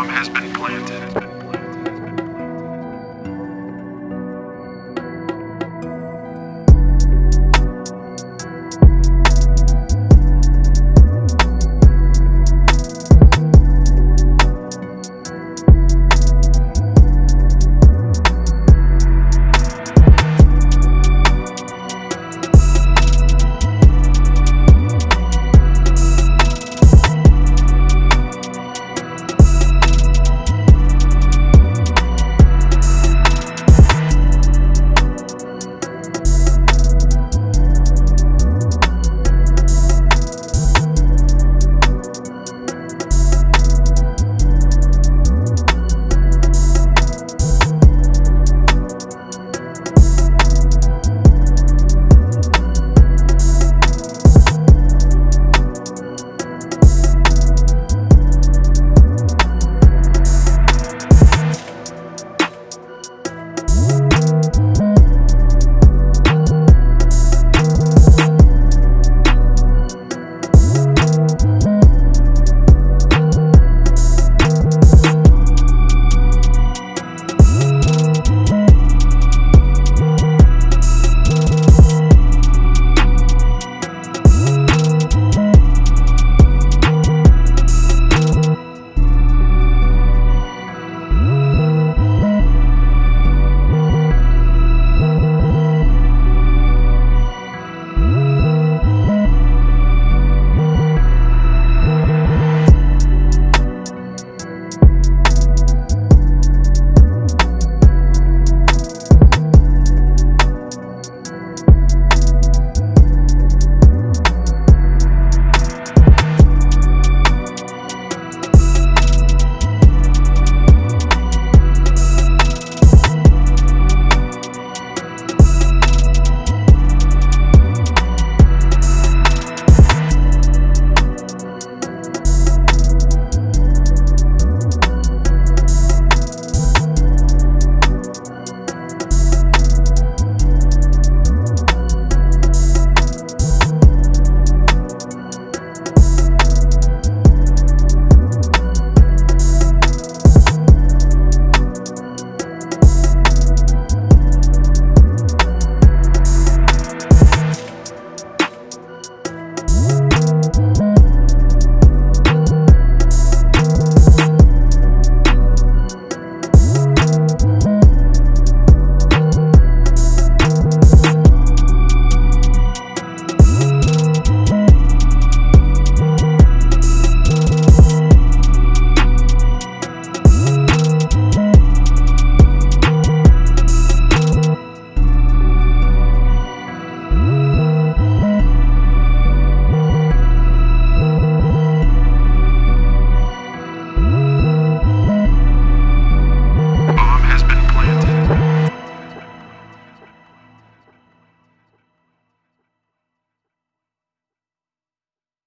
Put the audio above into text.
bomb has been planted.